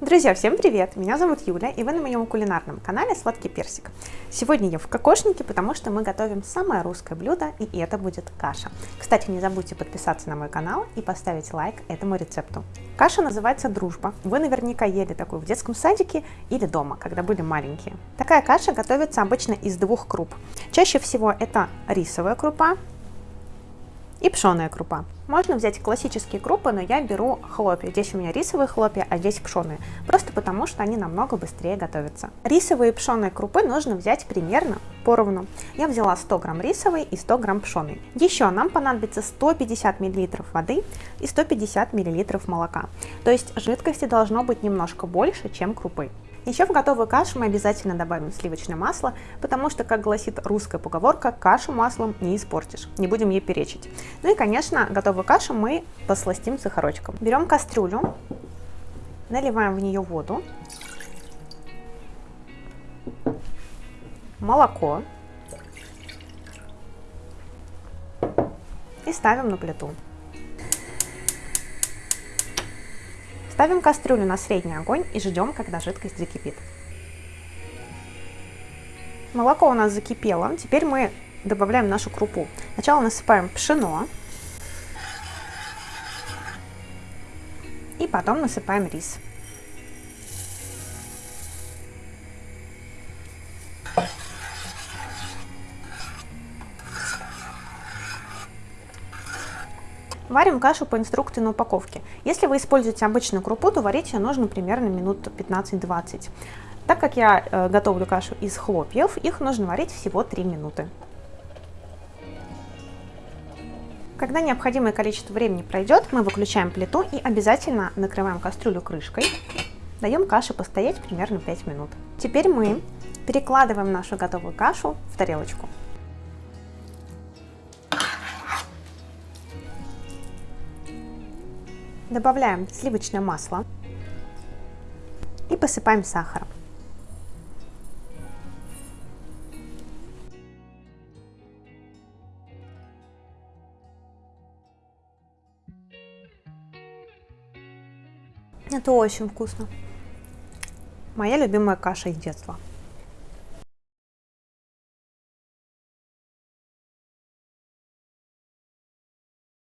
Друзья, всем привет! Меня зовут Юля, и вы на моем кулинарном канале Сладкий Персик. Сегодня я в кокошнике, потому что мы готовим самое русское блюдо, и это будет каша. Кстати, не забудьте подписаться на мой канал и поставить лайк этому рецепту. Каша называется «Дружба». Вы наверняка ели такую в детском садике или дома, когда были маленькие. Такая каша готовится обычно из двух круп. Чаще всего это рисовая крупа, и пшеная крупа. Можно взять классические крупы, но я беру хлопья. Здесь у меня рисовые хлопья, а здесь пшеные. Просто потому, что они намного быстрее готовятся. Рисовые и пшеные крупы нужно взять примерно поровну. Я взяла 100 грамм рисовой и 100 грамм пшеной. Еще нам понадобится 150 миллилитров воды и 150 миллилитров молока. То есть жидкости должно быть немножко больше, чем крупы. Еще в готовую кашу мы обязательно добавим сливочное масло, потому что, как гласит русская поговорка, кашу маслом не испортишь, не будем ей перечить. Ну и, конечно, готовую кашу мы посластим сахарочком. Берем кастрюлю, наливаем в нее воду, молоко и ставим на плиту. Ставим кастрюлю на средний огонь и ждем, когда жидкость закипит. Молоко у нас закипело. Теперь мы добавляем нашу крупу. Сначала насыпаем пшено. И потом насыпаем рис. Варим кашу по инструкции на упаковке. Если вы используете обычную крупу, то варить ее нужно примерно минут 15-20. Так как я э, готовлю кашу из хлопьев, их нужно варить всего 3 минуты. Когда необходимое количество времени пройдет, мы выключаем плиту и обязательно накрываем кастрюлю крышкой. Даем каше постоять примерно 5 минут. Теперь мы перекладываем нашу готовую кашу в тарелочку. Добавляем сливочное масло и посыпаем сахаром. Это очень вкусно. Моя любимая каша из детства.